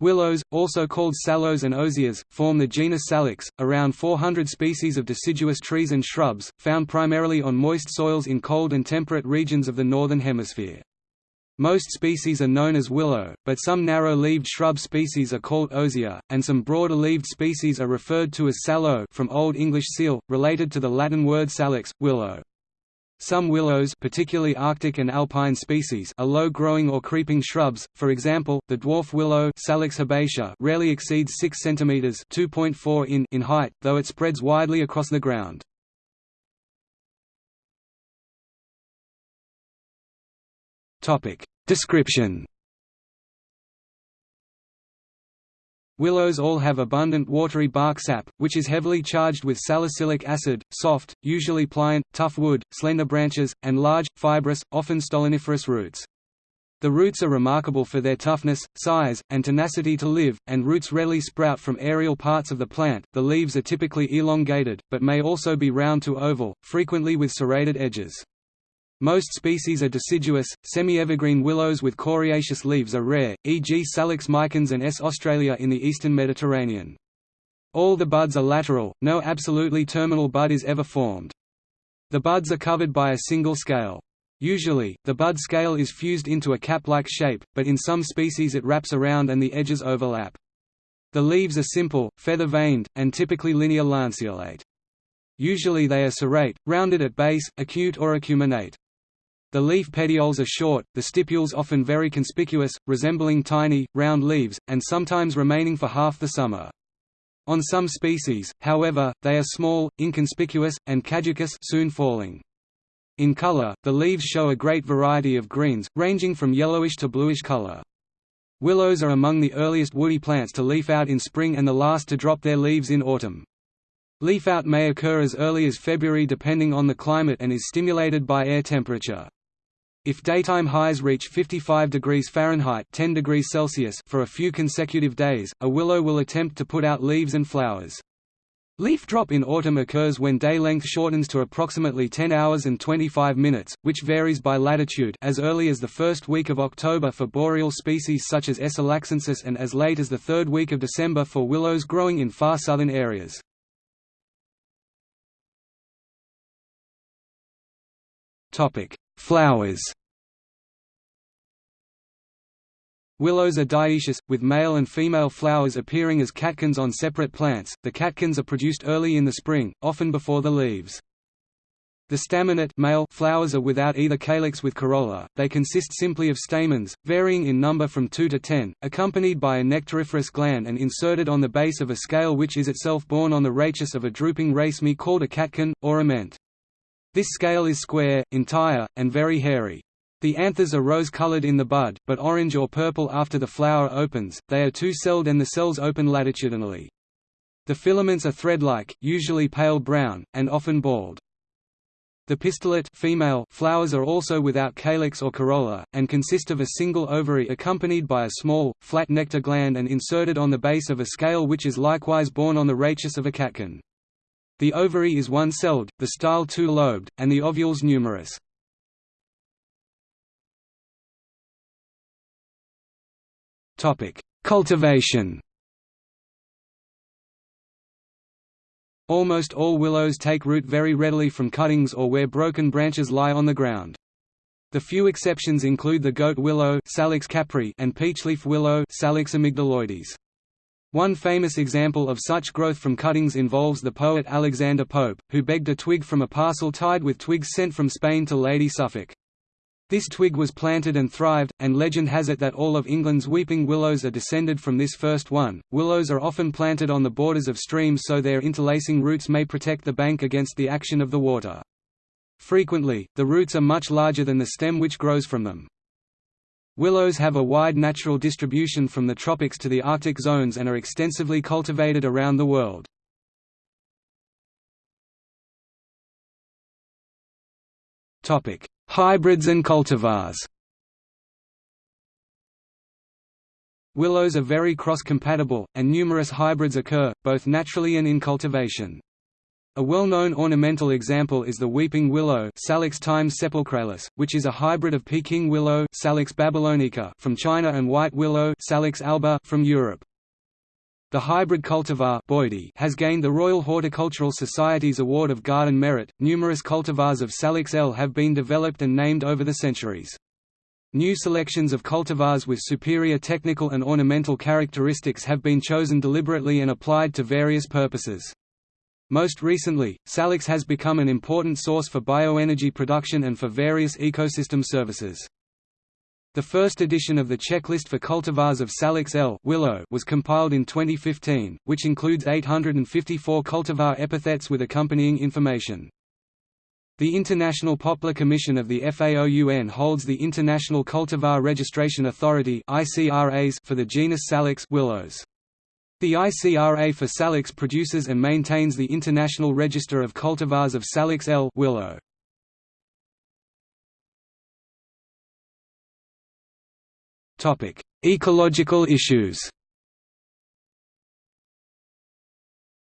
Willows, also called sallows and osiers, form the genus Salix, around 400 species of deciduous trees and shrubs, found primarily on moist soils in cold and temperate regions of the Northern Hemisphere. Most species are known as willow, but some narrow-leaved shrub species are called osier, and some broader-leaved species are referred to as sallow from Old English seal, related to the Latin word salix, willow. Some willows particularly Arctic and alpine species are low-growing or creeping shrubs, for example, the dwarf willow Salix herbacea rarely exceeds 6 cm 2.4 in in height, though it spreads widely across the ground. Description Willows all have abundant watery bark sap, which is heavily charged with salicylic acid, soft, usually pliant, tough wood, slender branches, and large, fibrous, often stoloniferous roots. The roots are remarkable for their toughness, size, and tenacity to live, and roots readily sprout from aerial parts of the plant. The leaves are typically elongated, but may also be round to oval, frequently with serrated edges. Most species are deciduous, semi-evergreen willows with coriaceous leaves are rare, e.g. Salix micans and S. australis in the eastern Mediterranean. All the buds are lateral, no absolutely terminal bud is ever formed. The buds are covered by a single scale. Usually, the bud scale is fused into a cap-like shape, but in some species it wraps around and the edges overlap. The leaves are simple, feather-veined, and typically linear lanceolate. Usually they are serrate, rounded at base, acute or acuminate. The leaf petioles are short, the stipules often very conspicuous, resembling tiny, round leaves, and sometimes remaining for half the summer. On some species, however, they are small, inconspicuous, and caducous soon falling. In color, the leaves show a great variety of greens, ranging from yellowish to bluish color. Willows are among the earliest woody plants to leaf out in spring and the last to drop their leaves in autumn. Leaf-out may occur as early as February depending on the climate and is stimulated by air temperature. If daytime highs reach 55 degrees Fahrenheit 10 degrees Celsius for a few consecutive days, a willow will attempt to put out leaves and flowers. Leaf drop in autumn occurs when day length shortens to approximately 10 hours and 25 minutes, which varies by latitude as early as the first week of October for boreal species such as S. alaxensis and as late as the third week of December for willows growing in far southern areas. Flowers Willows are dioecious, with male and female flowers appearing as catkins on separate plants. The catkins are produced early in the spring, often before the leaves. The staminate male flowers are without either calyx with corolla, they consist simply of stamens, varying in number from 2 to 10, accompanied by a nectariferous gland and inserted on the base of a scale which is itself borne on the rachis of a drooping raceme called a catkin, or ament. This scale is square, entire, and very hairy. The anthers are rose-colored in the bud, but orange or purple after the flower opens, they are two-celled and the cells open latitudinally. The filaments are thread-like, usually pale brown, and often bald. The pistillate female flowers are also without calyx or corolla, and consist of a single ovary accompanied by a small, flat nectar gland and inserted on the base of a scale which is likewise borne on the rachis of a catkin. The ovary is one-celled, the style two-lobed, and the ovules numerous. Cultivation Almost all willows take root very readily from cuttings or where broken branches lie on the ground. The few exceptions include the goat willow Salix caprea and peachleaf willow Salix amygdaloides. One famous example of such growth from cuttings involves the poet Alexander Pope, who begged a twig from a parcel tied with twigs sent from Spain to Lady Suffolk. This twig was planted and thrived, and legend has it that all of England's weeping willows are descended from this first one. Willows are often planted on the borders of streams so their interlacing roots may protect the bank against the action of the water. Frequently, the roots are much larger than the stem which grows from them. Willows have a wide natural distribution from the tropics to the Arctic zones and are extensively cultivated around the world. Hybrids and cultivars Willows are very cross-compatible, and numerous hybrids occur, both naturally and in cultivation. A well-known ornamental example is the weeping willow Salix times which is a hybrid of Peking willow Salix babylonica from China and white willow Salix alba from Europe. The hybrid cultivar has gained the Royal Horticultural Society's Award of Garden Merit. Numerous cultivars of Salix L have been developed and named over the centuries. New selections of cultivars with superior technical and ornamental characteristics have been chosen deliberately and applied to various purposes. Most recently, Salix has become an important source for bioenergy production and for various ecosystem services. The first edition of the checklist for cultivars of Salix L willow was compiled in 2015, which includes 854 cultivar epithets with accompanying information. The International Poplar Commission of the FAO/UN holds the International Cultivar Registration Authority for the genus Salix willows. The ICRA for Salix produces and maintains the International Register of Cultivars of Salix L willow. Topic: Ecological issues.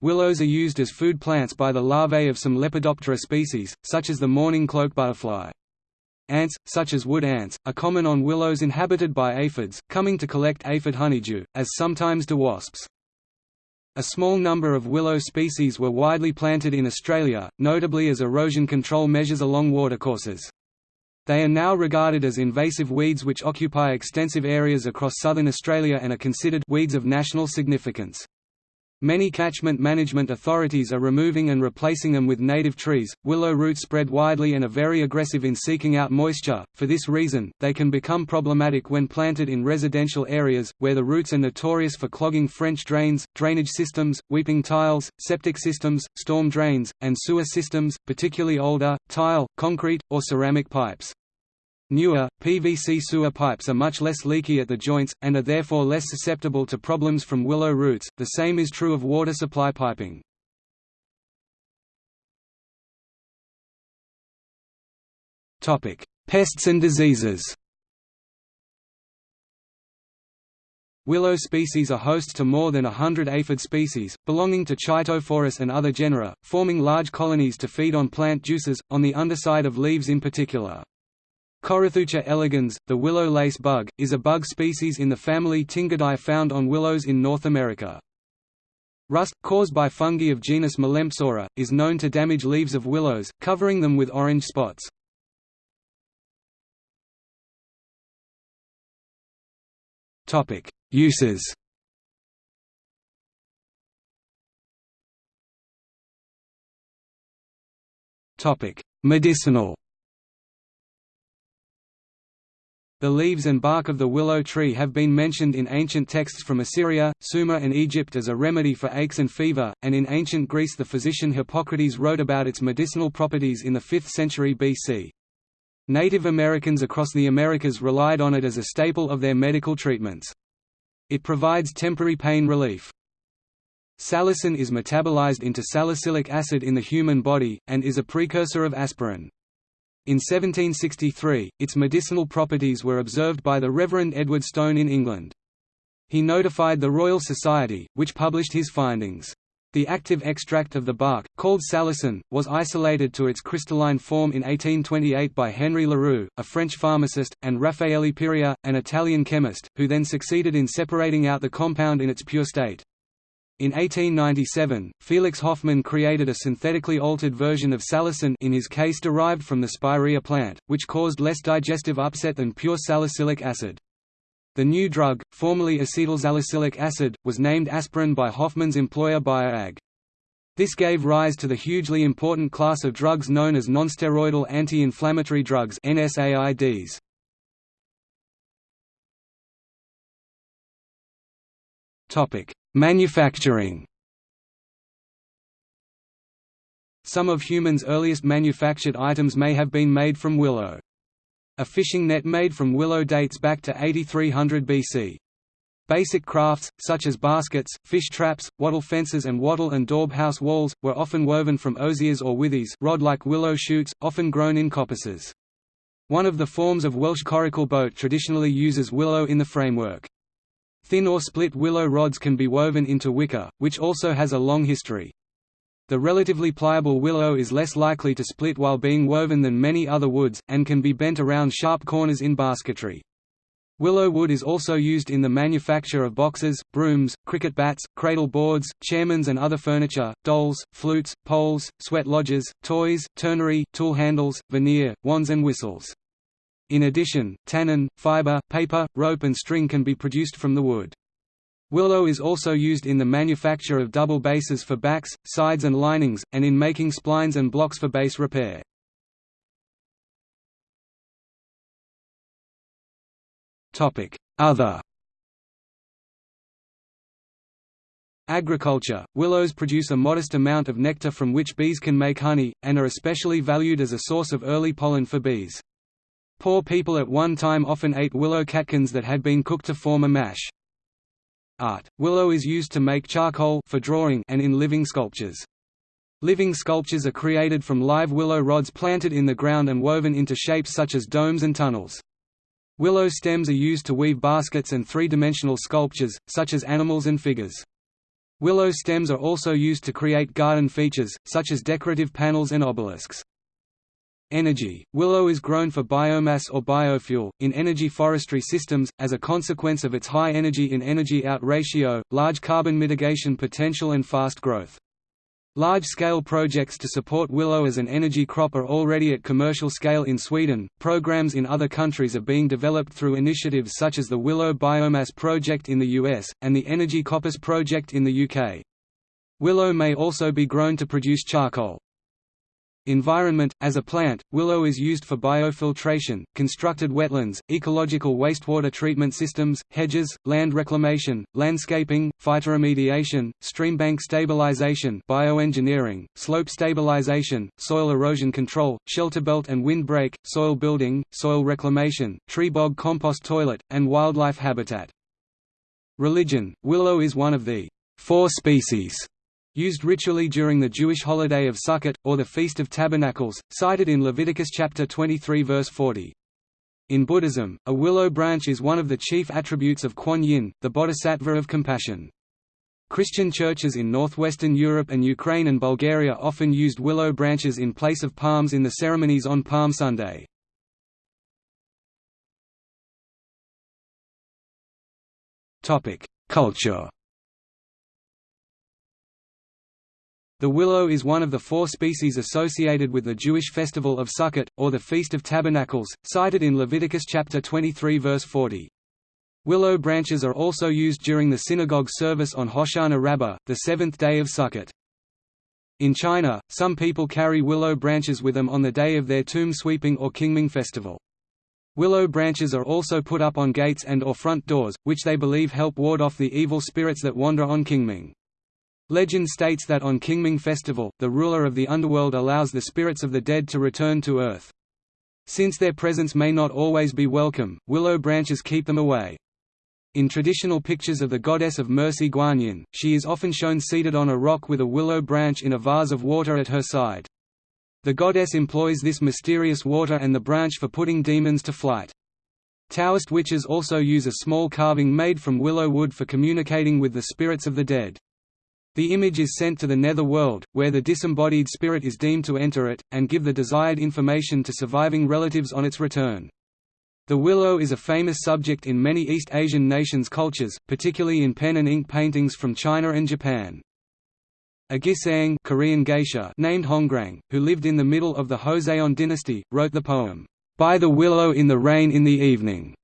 Willows are used as food plants by the larvae of some Lepidoptera species, such as the mourning cloak butterfly. Ants, such as wood ants, are common on willows inhabited by aphids, coming to collect aphid honeydew, as sometimes do wasps. A small number of willow species were widely planted in Australia, notably as erosion control measures along watercourses. They are now regarded as invasive weeds which occupy extensive areas across southern Australia and are considered weeds of national significance. Many catchment management authorities are removing and replacing them with native trees. Willow roots spread widely and are very aggressive in seeking out moisture. For this reason, they can become problematic when planted in residential areas, where the roots are notorious for clogging French drains, drainage systems, weeping tiles, septic systems, storm drains, and sewer systems, particularly older, tile, concrete, or ceramic pipes. Newer, PVC sewer pipes are much less leaky at the joints, and are therefore less susceptible to problems from willow roots, the same is true of water supply piping. Pests and diseases Willow species are hosts to more than a hundred aphid species, belonging to Chaetophorus and other genera, forming large colonies to feed on plant juices, on the underside of leaves in particular. Corythucha elegans, the willow lace bug, is a bug species in the family Tingidae found on willows in North America. Rust, caused by fungi of genus Melampsora, is known to damage leaves of willows, covering them with orange spots. Uses Medicinal The leaves and bark of the willow tree have been mentioned in ancient texts from Assyria, Sumer and Egypt as a remedy for aches and fever, and in ancient Greece the physician Hippocrates wrote about its medicinal properties in the 5th century BC. Native Americans across the Americas relied on it as a staple of their medical treatments. It provides temporary pain relief. Salicin is metabolized into salicylic acid in the human body, and is a precursor of aspirin. In 1763, its medicinal properties were observed by the Reverend Edward Stone in England. He notified the Royal Society, which published his findings. The active extract of the bark, called salicin, was isolated to its crystalline form in 1828 by Henry Leroux, a French pharmacist, and Raffaele Piria, an Italian chemist, who then succeeded in separating out the compound in its pure state. In 1897, Felix Hoffmann created a synthetically altered version of salicin in his case derived from the spirea plant, which caused less digestive upset than pure salicylic acid. The new drug, formerly acetylsalicylic acid, was named aspirin by Hoffmann's employer Bayer AG. This gave rise to the hugely important class of drugs known as nonsteroidal anti-inflammatory drugs NSAIDs. Topic: Manufacturing Some of humans' earliest manufactured items may have been made from willow. A fishing net made from willow dates back to 8300 BC. Basic crafts, such as baskets, fish traps, wattle fences and wattle and daub house walls, were often woven from osiers or withies rod-like willow shoots, often grown in coppices. One of the forms of Welsh coracle boat traditionally uses willow in the framework. Thin or split willow rods can be woven into wicker, which also has a long history. The relatively pliable willow is less likely to split while being woven than many other woods, and can be bent around sharp corners in basketry. Willow wood is also used in the manufacture of boxes, brooms, cricket bats, cradle boards, chairmans and other furniture, dolls, flutes, poles, sweat lodges, toys, turnery, tool handles, veneer, wands and whistles. In addition, tannin, fiber, paper, rope and string can be produced from the wood. Willow is also used in the manufacture of double basses for backs, sides and linings, and in making splines and blocks for bass repair. Other Agriculture – Willows produce a modest amount of nectar from which bees can make honey, and are especially valued as a source of early pollen for bees. Poor people at one time often ate willow catkins that had been cooked to form a mash. Art – Willow is used to make charcoal for drawing and in living sculptures. Living sculptures are created from live willow rods planted in the ground and woven into shapes such as domes and tunnels. Willow stems are used to weave baskets and three-dimensional sculptures, such as animals and figures. Willow stems are also used to create garden features, such as decorative panels and obelisks. Energy – Willow is grown for biomass or biofuel, in energy forestry systems, as a consequence of its high energy in energy out ratio, large carbon mitigation potential and fast growth. Large-scale projects to support willow as an energy crop are already at commercial scale in Sweden. Programs in other countries are being developed through initiatives such as the Willow Biomass Project in the US and the Energy Coppice Project in the UK. Willow may also be grown to produce charcoal. Environment – As a plant, willow is used for biofiltration, constructed wetlands, ecological wastewater treatment systems, hedges, land reclamation, landscaping, phytoremediation, streambank stabilization bioengineering, slope stabilization, soil erosion control, shelter belt and windbreak, soil building, soil reclamation, tree bog compost toilet, and wildlife habitat. Religion – Willow is one of the four species used ritually during the Jewish holiday of Sukkot, or the Feast of Tabernacles, cited in Leviticus chapter 23 verse 40. In Buddhism, a willow branch is one of the chief attributes of Kuan Yin, the bodhisattva of compassion. Christian churches in northwestern Europe and Ukraine and Bulgaria often used willow branches in place of palms in the ceremonies on Palm Sunday. Culture The willow is one of the four species associated with the Jewish festival of Sukkot, or the Feast of Tabernacles, cited in Leviticus chapter 23 verse 40. Willow branches are also used during the synagogue service on Hoshana Rabbah, the seventh day of Sukkot. In China, some people carry willow branches with them on the day of their tomb sweeping or Qingming festival. Willow branches are also put up on gates and or front doors, which they believe help ward off the evil spirits that wander on Qingming. Legend states that on Qingming Festival, the ruler of the underworld allows the spirits of the dead to return to Earth. Since their presence may not always be welcome, willow branches keep them away. In traditional pictures of the goddess of mercy Guanyin, she is often shown seated on a rock with a willow branch in a vase of water at her side. The goddess employs this mysterious water and the branch for putting demons to flight. Taoist witches also use a small carving made from willow wood for communicating with the spirits of the dead. The image is sent to the nether world, where the disembodied spirit is deemed to enter it, and give the desired information to surviving relatives on its return. The willow is a famous subject in many East Asian nations' cultures, particularly in pen and ink paintings from China and Japan. A Gisaeng Korean geisha named Hongrang, who lived in the middle of the Joseon dynasty, wrote the poem, "'By the Willow in the Rain in the Evening",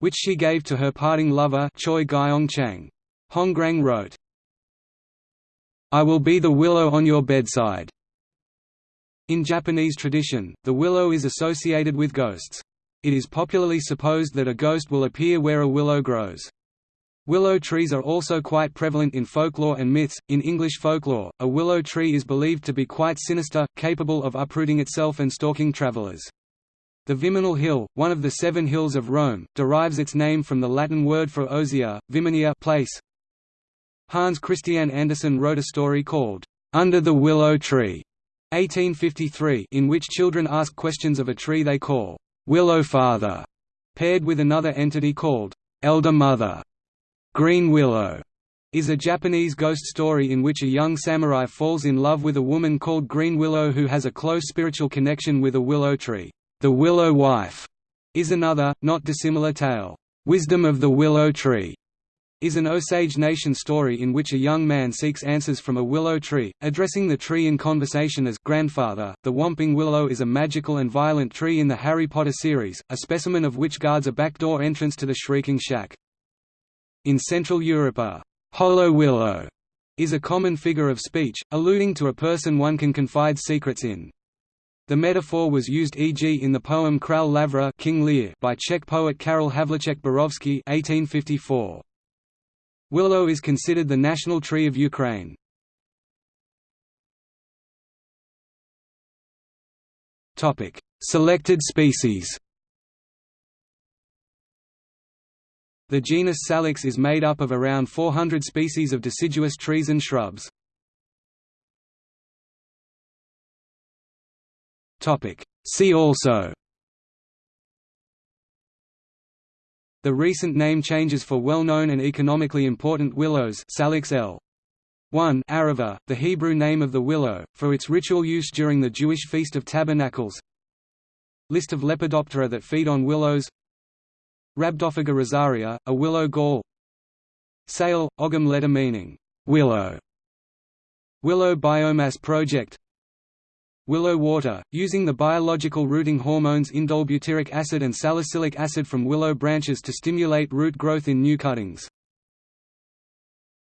which she gave to her parting lover Choi Gyeong Chang. Hongrang wrote, I will be the willow on your bedside. In Japanese tradition, the willow is associated with ghosts. It is popularly supposed that a ghost will appear where a willow grows. Willow trees are also quite prevalent in folklore and myths. In English folklore, a willow tree is believed to be quite sinister, capable of uprooting itself and stalking travelers. The Viminal Hill, one of the seven hills of Rome, derives its name from the Latin word for osier, viminia place, Hans Christian Andersen wrote a story called, "'Under the Willow Tree' 1853 in which children ask questions of a tree they call, "'Willow Father' paired with another entity called, "'Elder Mother' Green Willow' is a Japanese ghost story in which a young samurai falls in love with a woman called Green Willow who has a close spiritual connection with a willow tree. The Willow Wife is another, not dissimilar tale. Wisdom of the Willow Tree is an Osage Nation story in which a young man seeks answers from a willow tree, addressing the tree in conversation as grandfather. The Whomping Willow is a magical and violent tree in the Harry Potter series, a specimen of which guards a backdoor entrance to the Shrieking Shack. In Central Europe a hollow willow is a common figure of speech, alluding to a person one can confide secrets in. The metaphor was used e.g. in the poem Král Lavra King Lear by Czech poet Karel Havlicek Borovsky 1854. Willow is considered the national tree of Ukraine. Topic: Selected species The genus Salix is made up of around 400 species of deciduous trees and shrubs. See also The recent name changes for well-known and economically important willows Salix L. 1 Arava, the Hebrew name of the willow, for its ritual use during the Jewish Feast of Tabernacles. List of Lepidoptera that feed on willows. Rhabdophaga rosaria, a willow gall. Saille, Ogham letter meaning, willow. Willow Biomass Project Willow water, using the biological rooting hormones indole butyric acid and salicylic acid from willow branches to stimulate root growth in new cuttings.